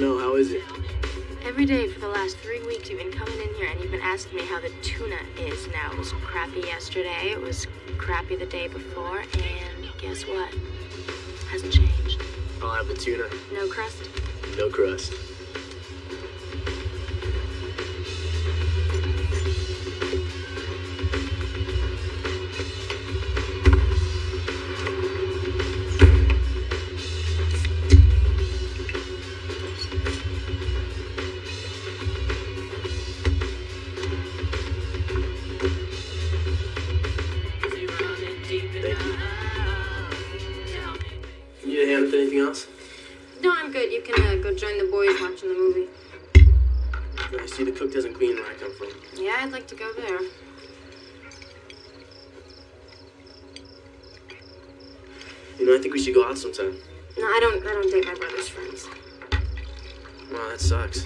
know. How is it? Every day for the last three weeks, you've been coming in here and you've been asking me how the tuna is now. It was crappy yesterday, it was crappy the day before, and guess what? It Hasn't changed. I'll have the tuna. No crust? No crust. I see the cook doesn't clean where I come from. Yeah, I'd like to go there. You know, I think we should go out sometime. No, I don't. I don't date my brother's friends. Wow, that sucks.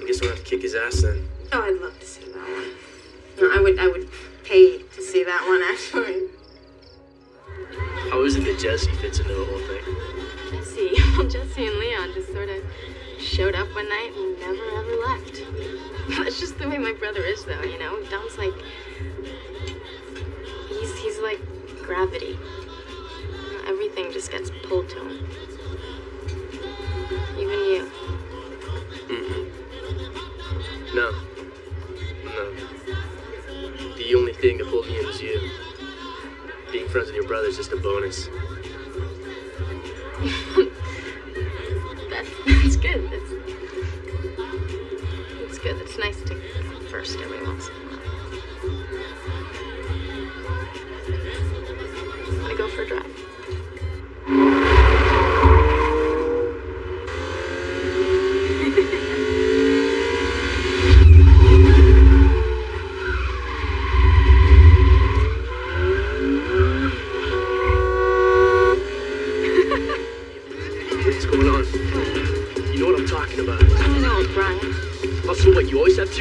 I guess we'll have to kick his ass then. Oh, I'd love to see that one. No, I would. I would pay to see that one actually. How is it that Jesse fits into the whole thing? Jesse, well, Jesse and Leon just sort of showed up one night and never ever left. That's just the way my brother is, though. You know, Dom's like he's he's like gravity. Everything just gets pulled to him. Even you. Mm-mm. No. No. The only thing that pulled me in was you. Being friends with your brother is just a bonus.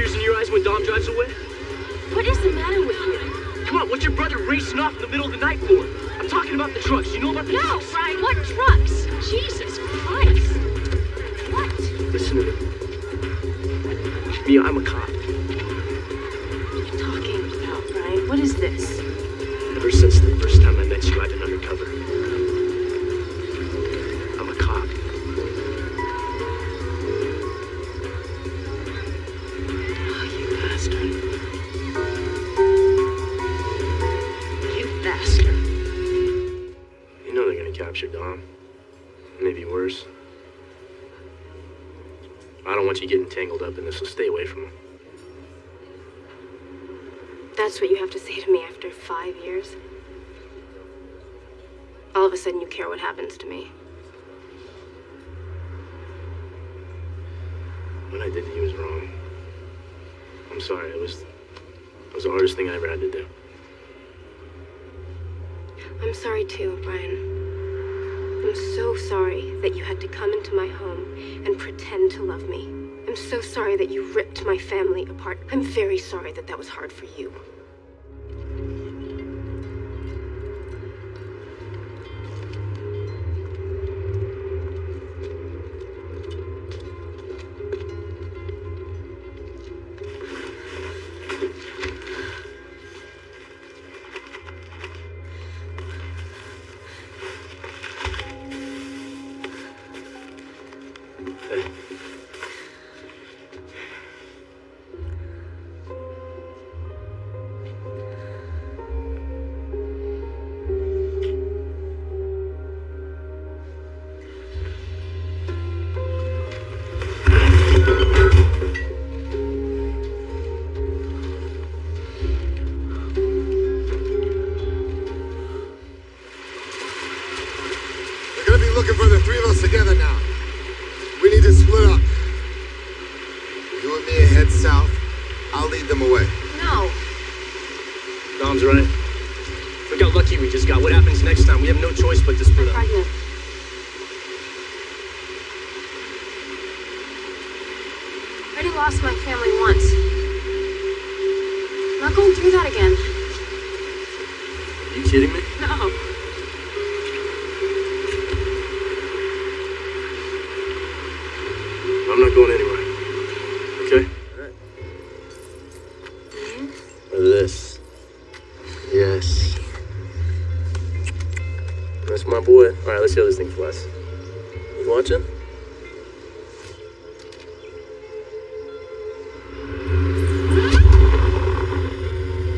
Tears in your eyes when Dom drives away? What is the matter with you? Come on, what's your brother racing off in the middle of the night for? I'm talking about the trucks. You know about the No, trucks? Brian, what trucks? Jesus Christ. What? Listen to me. Mia, I'm a cop. What are you talking about, Brian? What is this? Ever since the first time I met you, I've been undercover. They're capture Dom. Maybe worse. I don't want you getting tangled up in this, so stay away from him. That's what you have to say to me after five years? All of a sudden you care what happens to me. What I did to you was wrong. I'm sorry. It was, it was the hardest thing I ever had to do. I'm sorry too, Brian. I'm so sorry that you had to come into my home and pretend to love me. I'm so sorry that you ripped my family apart. I'm very sorry that that was hard for you. Looking for the three of us together now. We need to split up. You and me head south. I'll lead them away. No. Dom's right. Look how lucky we just got. What happens next time? We have no choice but to split I'm up. pregnant. I already lost my family once. I'm not going through that again. Are you kidding me? That's my boy. All right, let's see how this thing flies. You watching?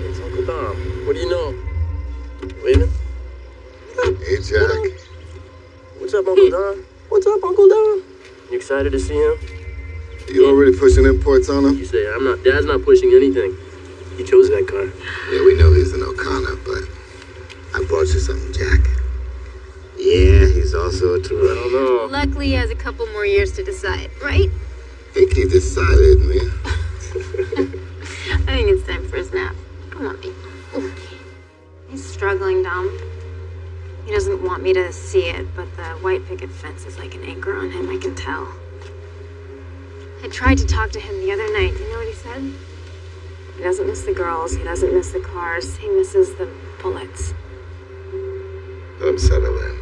It's Uncle Dom. What do you know? Waving? Hey, Jack. What's up, Uncle Dom? What's up, Uncle Dom? You excited to see him? You already pushing imports on him? You say I'm not. Dad's not pushing anything. He chose that car. Yeah, we know he's an O'Connor, but I brought you something, Jack. Yeah, he's also a I Toretto. don't. Luckily, he has a couple more years to decide, right? I think he decided, man. I think it's time for his nap. Come on, baby. He's struggling, Dom. He doesn't want me to see it, but the white picket fence is like an anchor on him, I can tell. I tried to talk to him the other night. You know what he said? He doesn't miss the girls, he doesn't miss the cars, he misses the bullets. Let him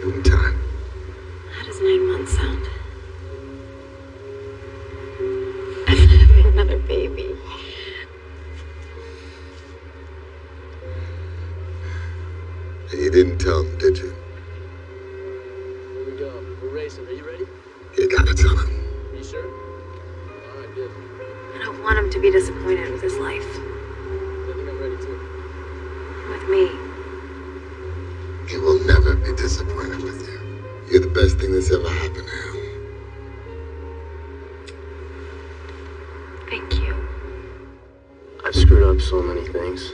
settle. Give him time. How does nine months sound? Another baby. And you didn't tell him, did you? Here we go. We're racing. Are you ready? You gotta tell him. Are you sure? All right, good. I don't want him to be disappointed with his life. Best thing that's ever happened to him. Thank you. I've screwed up so many things.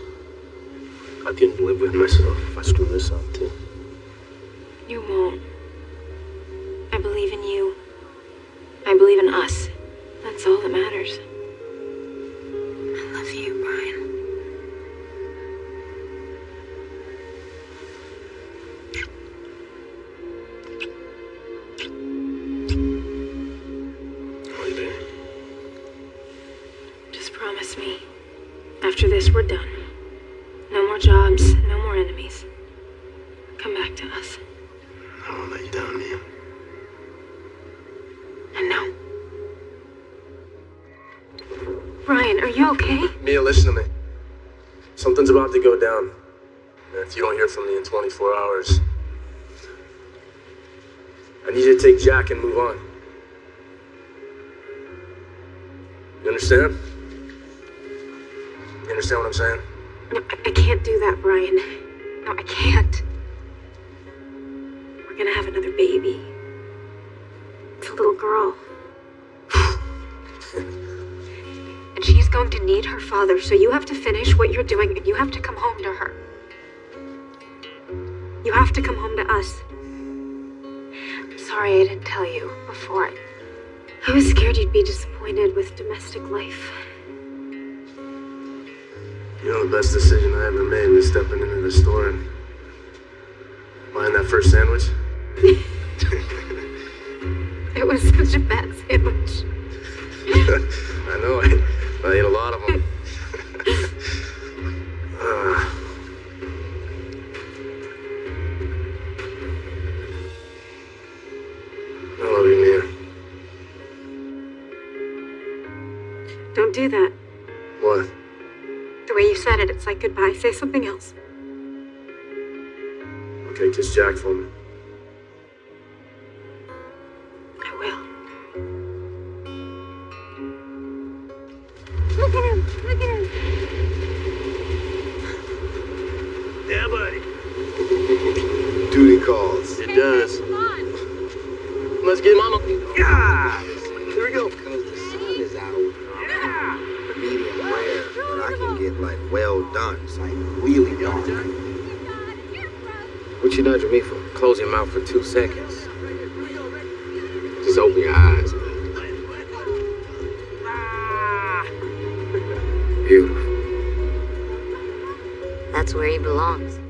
I couldn't live with myself if I screw this up too. You won't. After this, we're done. No more jobs, no more enemies. Come back to us. I won't let you down, Mia. And no. Ryan, are you okay? Mia, listen to me. Something's about to go down. And if you don't hear from me in 24 hours, I need you to take Jack and move on. You understand? You understand what I'm saying? No, I, I can't do that, Brian. No, I can't. We're gonna have another baby. It's a little girl. and she's going to need her father, so you have to finish what you're doing and you have to come home to her. You have to come home to us. I'm sorry I didn't tell you before. I was scared you'd be disappointed with domestic life. You know the best decision I ever made was stepping into the store and buying that first sandwich? It was such a bad sandwich. I know, I, I ate a lot of them. uh, I love you, Mia. Don't do that. What? The way you said it, it's like goodbye. Say something else. Okay, kiss Jack for me. I will. Look at him! Look at him! Yeah, buddy. Duty calls. It does. Let's get mama. Yeah! Here we go. Because the sun is out. Medium rare, but I can get like well done. It's like really dark. What you nudging me for? Close your mouth for two seconds. Just open your eyes. Beautiful. That's where he belongs.